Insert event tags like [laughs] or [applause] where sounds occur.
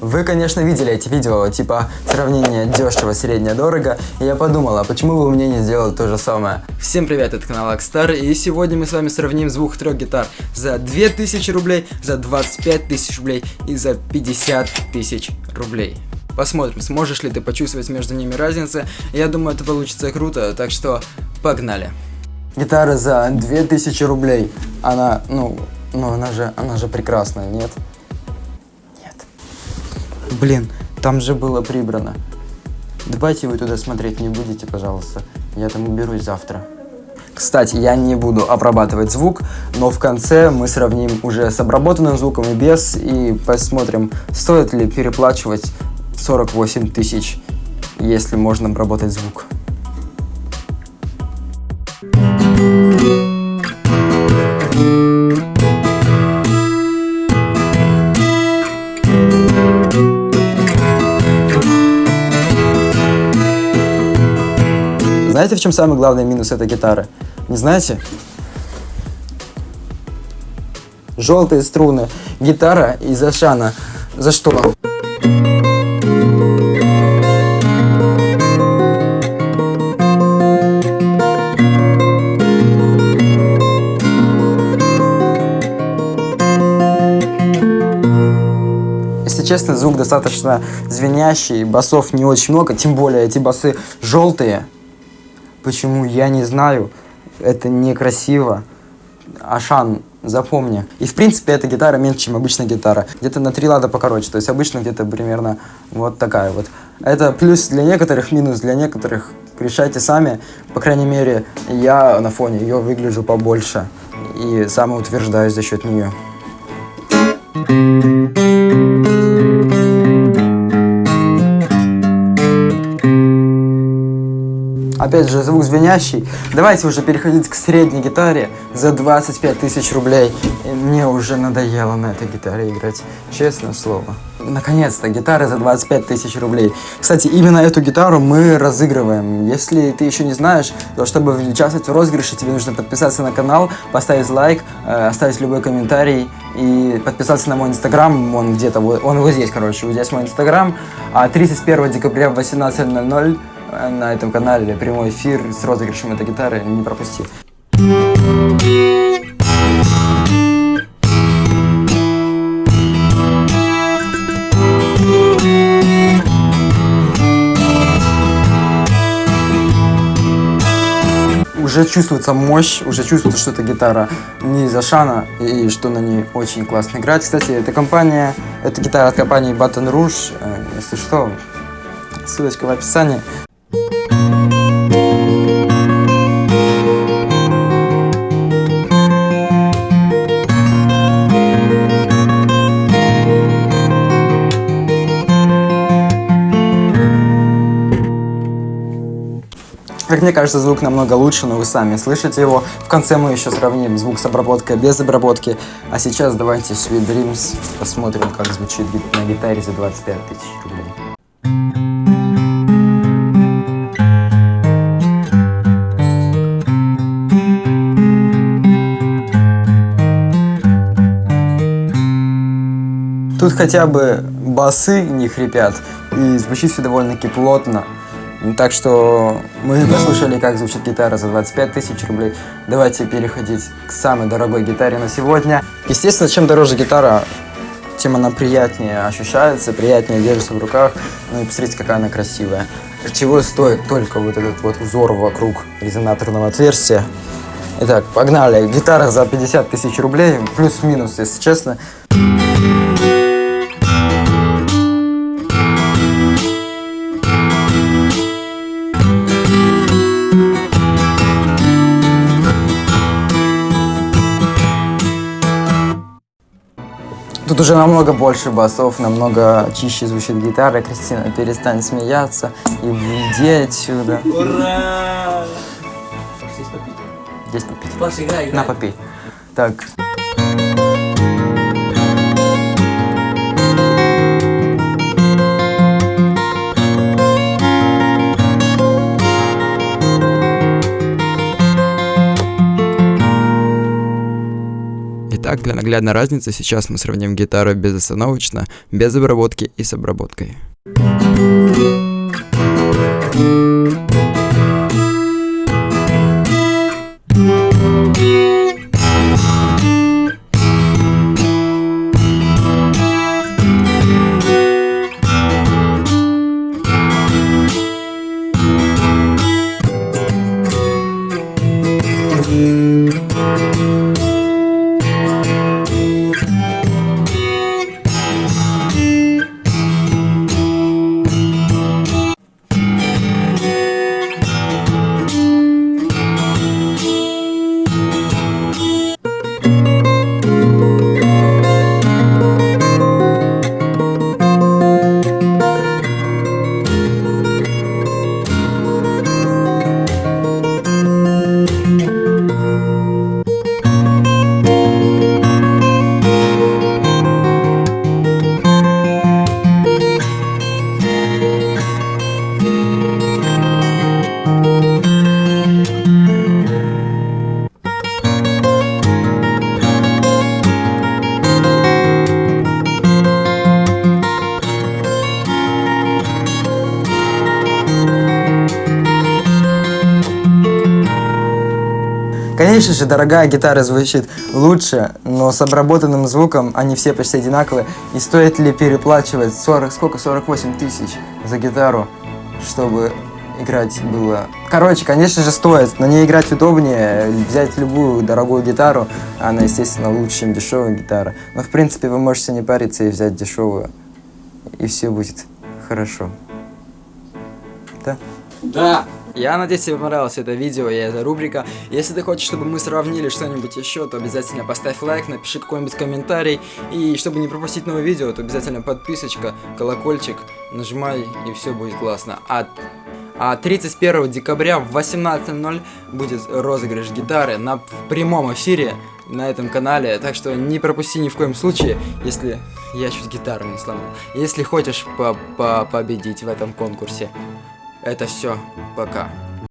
Вы, конечно, видели эти видео, типа сравнение дешево, среднее, дорого, и я подумала, почему бы мне не сделать то же самое. Всем привет, это канал Акстар, и сегодня мы с вами сравним звук трех гитар за 2000 рублей, за 25 тысяч рублей и за 50 тысяч рублей. Посмотрим, сможешь ли ты почувствовать между ними разницу, я думаю, это получится круто, так что погнали. Гитара за 2000 рублей, она, ну, ну она же, она же прекрасная, нет? Блин, там же было прибрано. Давайте вы туда смотреть не будете, пожалуйста. Я там уберусь завтра. Кстати, я не буду обрабатывать звук, но в конце мы сравним уже с обработанным звуком и без, и посмотрим, стоит ли переплачивать 48 тысяч, если можно обработать звук. Знаете, в чем самый главный минус этой гитары? Не знаете? Желтые струны. Гитара из Ашана. За что? Честно, звук достаточно звенящий, басов не очень много, тем более эти басы желтые. Почему? Я не знаю. Это некрасиво. Ашан, запомни. И в принципе эта гитара меньше, чем обычная гитара. Где-то на три лада покороче. То есть обычно где-то примерно вот такая вот. Это плюс для некоторых, минус для некоторых. Решайте сами. По крайней мере, я на фоне ее выгляжу побольше. И самоутверждаюсь за счет нее. Опять же, звук звенящий. Давайте уже переходить к средней гитаре за 25 тысяч рублей. И мне уже надоело на этой гитаре играть, честное слово. Наконец-то, гитара за 25 тысяч рублей. Кстати, именно эту гитару мы разыгрываем. Если ты еще не знаешь, то чтобы участвовать в розыгрыше, тебе нужно подписаться на канал, поставить лайк, э, оставить любой комментарий и подписаться на мой инстаграм. Он где-то, он вот здесь, короче, вот здесь мой инстаграм. А 31 декабря в 18.00 на этом канале прямой эфир с розыгрышем этой гитары, не пропусти. Уже чувствуется мощь, уже чувствуется, что это гитара не из Ашана и что на ней очень классно играть. Кстати, эта компания, это гитара от компании Baton Rouge, э, если что, ссылочка в описании. Как мне кажется, звук намного лучше, но вы сами слышите его. В конце мы еще сравним звук с обработкой без обработки. А сейчас давайте Sweet Dreams посмотрим, как звучит на гитаре за 25 тысяч рублей. Тут хотя бы басы не хрипят, и звучит все довольно-таки плотно. Так что мы [laughs] послушали, как звучит гитара за 25 тысяч рублей. Давайте переходить к самой дорогой гитаре на сегодня. Естественно, чем дороже гитара, тем она приятнее ощущается, приятнее держится в руках. Ну и посмотрите, какая она красивая. Чего стоит только вот этот вот узор вокруг резонаторного отверстия. Итак, погнали. Гитара за 50 тысяч рублей, плюс-минус, если честно. Тут уже намного больше басов, намного чище звучит гитара. Кристина, перестань смеяться и уйди отсюда. Ура! Здесь попить. Паша, играй, играй. На, попей. Так. Ли наглядна разница, сейчас мы сравним гитару безостановочно, без обработки и с обработкой. Конечно же, дорогая гитара звучит лучше, но с обработанным звуком они все почти одинаковые. И стоит ли переплачивать 40, сколько, 48 тысяч за гитару, чтобы играть было... Короче, конечно же, стоит. На ней играть удобнее, взять любую дорогую гитару, она, естественно, лучше, чем дешевая гитара. Но, в принципе, вы можете не париться и взять дешевую, и все будет хорошо. Да? Да! Я надеюсь, тебе понравилось это видео и эта рубрика. Если ты хочешь, чтобы мы сравнили что-нибудь еще, то обязательно поставь лайк, напиши какой-нибудь комментарий. И чтобы не пропустить новое видео, то обязательно подписочка, колокольчик, нажимай, и все будет классно. А, а 31 декабря в 18.00 будет розыгрыш гитары на в прямом эфире на этом канале, так что не пропусти ни в коем случае, если я чуть гитару не сломал. Если хочешь по -по победить в этом конкурсе. Это все. Пока.